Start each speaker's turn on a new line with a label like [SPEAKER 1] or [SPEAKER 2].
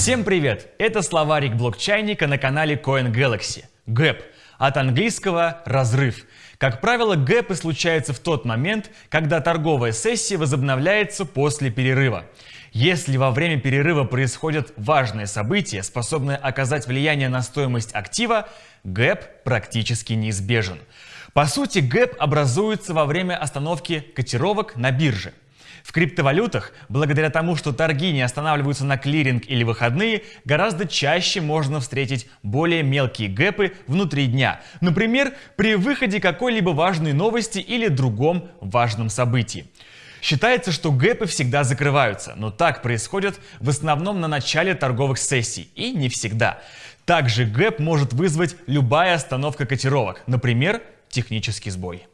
[SPEAKER 1] Всем привет! Это словарик блокчайника на канале Coin Galaxy. Гэп от английского «разрыв». Как правило, гэпы случаются в тот момент, когда торговая сессия возобновляется после перерыва. Если во время перерыва происходят важные события, способные оказать влияние на стоимость актива, гэп практически неизбежен. По сути, гэп образуется во время остановки котировок на бирже. В криптовалютах, благодаря тому, что торги не останавливаются на клиринг или выходные, гораздо чаще можно встретить более мелкие гэпы внутри дня. Например, при выходе какой-либо важной новости или другом важном событии. Считается, что гэпы всегда закрываются, но так происходит в основном на начале торговых сессий и не всегда. Также гэп может вызвать любая остановка котировок, например, технический сбой.